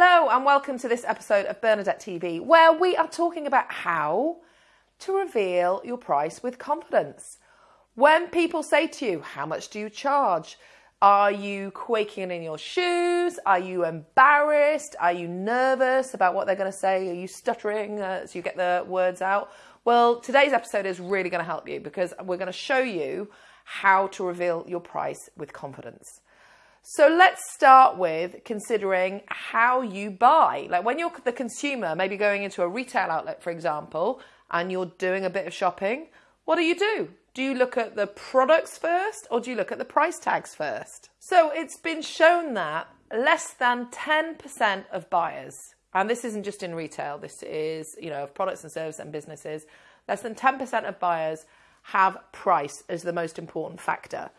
Hello, and welcome to this episode of Bernadette TV, where we are talking about how to reveal your price with confidence. When people say to you, How much do you charge? Are you quaking in your shoes? Are you embarrassed? Are you nervous about what they're going to say? Are you stuttering uh, as you get the words out? Well, today's episode is really going to help you because we're going to show you how to reveal your price with confidence. So let's start with considering how you buy. Like when you're the consumer, maybe going into a retail outlet, for example, and you're doing a bit of shopping, what do you do? Do you look at the products first or do you look at the price tags first? So it's been shown that less than 10% of buyers, and this isn't just in retail, this is, you know, of products and services and businesses, less than 10% of buyers have price as the most important factor.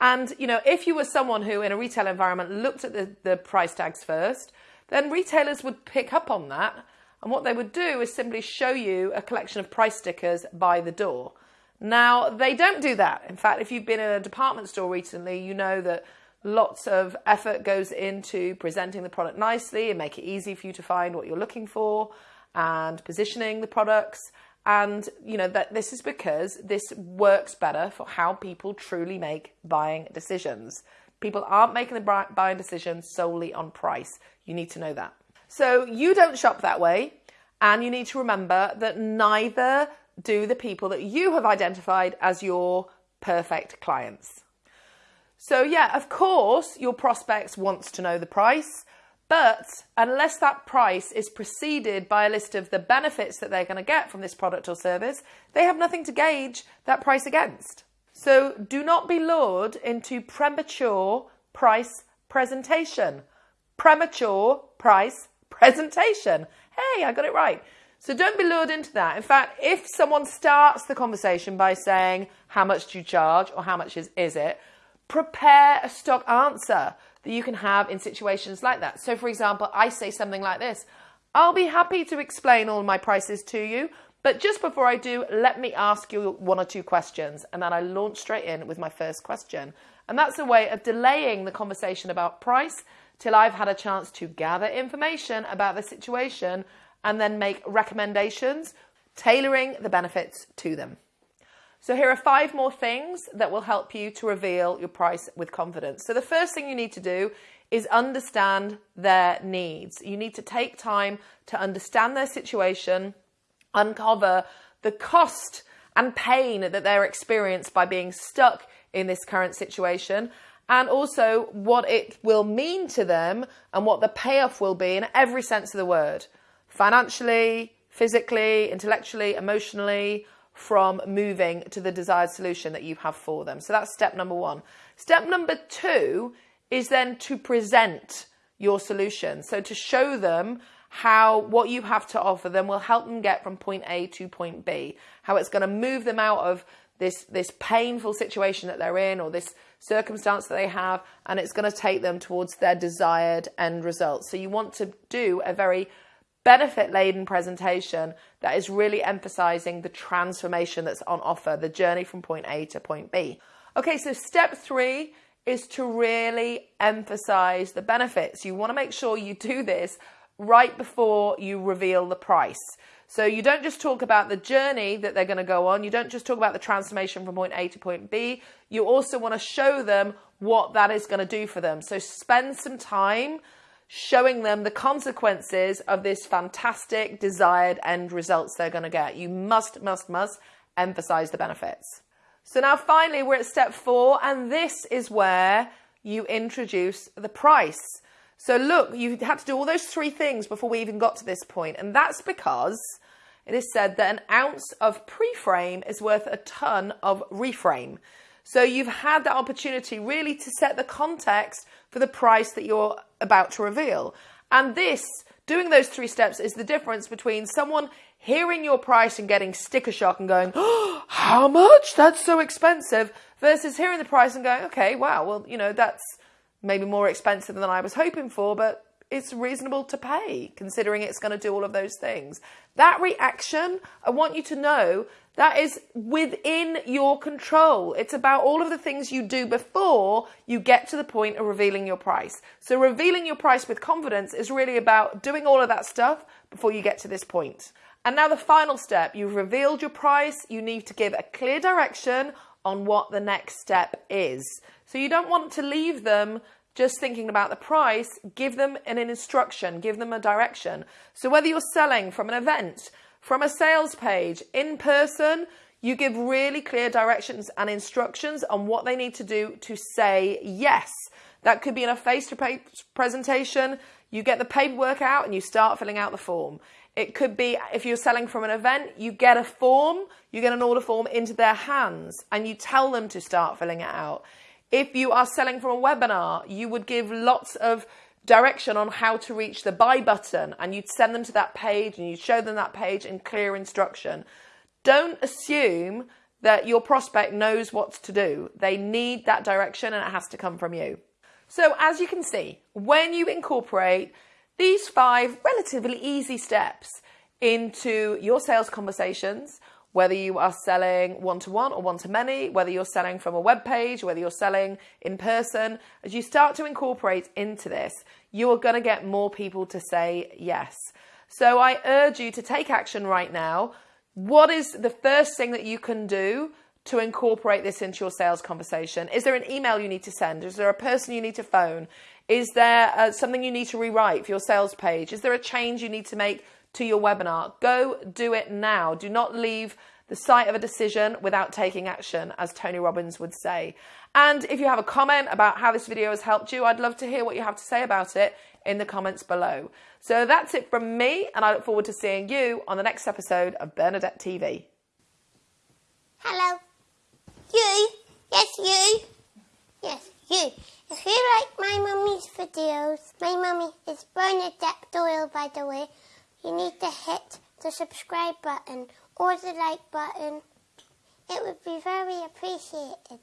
And, you know, if you were someone who in a retail environment looked at the, the price tags first, then retailers would pick up on that. And what they would do is simply show you a collection of price stickers by the door. Now, they don't do that. In fact, if you've been in a department store recently, you know that lots of effort goes into presenting the product nicely and make it easy for you to find what you're looking for and positioning the products. And you know that this is because this works better for how people truly make buying decisions. People aren't making the buying decisions solely on price. You need to know that. So you don't shop that way, and you need to remember that neither do the people that you have identified as your perfect clients. So, yeah, of course, your prospects wants to know the price, but unless that price is preceded by a list of the benefits that they're going to get from this product or service, they have nothing to gauge that price against. So, do not be lured into premature price presentation. Premature price presentation. Hey, I got it right. So don't be lured into that. In fact, if someone starts the conversation by saying, How much do you charge? or How much is, is it? prepare a stock answer that you can have in situations like that. So, for example, I say something like this I'll be happy to explain all my prices to you, but just before I do, let me ask you one or two questions. And then I launch straight in with my first question. And that's a way of delaying the conversation about price till I've had a chance to gather information about the situation and then make recommendations, tailoring the benefits to them. So, here are five more things that will help you to reveal your price with confidence. So, the first thing you need to do is understand their needs. You need to take time to understand their situation, uncover the cost and pain that they're experienced by being stuck in this current situation, and also what it will mean to them and what the payoff will be in every sense of the word financially, physically, intellectually, emotionally, from moving to the desired solution that you have for them. So that's step number one. Step number two is then to present your solution. So to show them how what you have to offer them will help them get from point A to point B, how it's going to move them out of this this painful situation that they're in or this circumstance that they have and it's going to take them towards their desired end result. So you want to do a very benefit laden presentation that is really emphasizing the transformation that's on offer, the journey from point A to point B. Okay, so step three is to really emphasize the benefits. You want to make sure you do this right before you reveal the price. So you don't just talk about the journey that they're going to go on, you don't just talk about the transformation from point A to point B, you also want to show them what that is going to do for them. So spend some time showing them the consequences of this fantastic desired end results they're going to get. You must, must, must emphasize the benefits. So now finally, we're at step four, and this is where you introduce the price. So look, you had to do all those three things before we even got to this point, and that's because it is said that an ounce of pre-frame is worth a ton of reframe. So you've had that opportunity really to set the context for the price that you're about to reveal. And this, doing those three steps, is the difference between someone hearing your price and getting sticker shock and going, oh, how much? That's so expensive, versus hearing the price and going, okay, wow, well, you know, that's maybe more expensive than I was hoping for, but it's reasonable to pay considering it's going to do all of those things. That reaction, I want you to know that is within your control. It's about all of the things you do before you get to the point of revealing your price. So revealing your price with confidence is really about doing all of that stuff before you get to this point. And now the final step, you've revealed your price, you need to give a clear direction on what the next step is. So you don't want to leave them just thinking about the price, give them an instruction, give them a direction. So whether you're selling from an event, from a sales page, in person, you give really clear directions and instructions on what they need to do to say yes. That could be in a face to face presentation. You get the paperwork out and you start filling out the form. It could be if you're selling from an event, you get a form, you get an order form into their hands and you tell them to start filling it out. If you are selling from a webinar, you would give lots of direction on how to reach the buy button and you'd send them to that page and you'd show them that page in clear instruction. Don't assume that your prospect knows what to do. They need that direction and it has to come from you. So, as you can see, when you incorporate these five relatively easy steps into your sales conversations, whether you are selling one to one or one to many, whether you're selling from a web page, whether you're selling in person, as you start to incorporate into this, you are going to get more people to say yes. So I urge you to take action right now. What is the first thing that you can do to incorporate this into your sales conversation? Is there an email you need to send? Is there a person you need to phone? Is there uh, something you need to rewrite for your sales page? Is there a change you need to make to your webinar. Go do it now. Do not leave the site of a decision without taking action, as Tony Robbins would say. And if you have a comment about how this video has helped you, I'd love to hear what you have to say about it in the comments below. So that's it from me, and I look forward to seeing you on the next episode of Bernadette TV. Hello. You. Yes, you. Yes, you. If you like my videos, my mummy is Bernadette Doyle, by the way you need to hit the subscribe button or the like button. It would be very appreciated.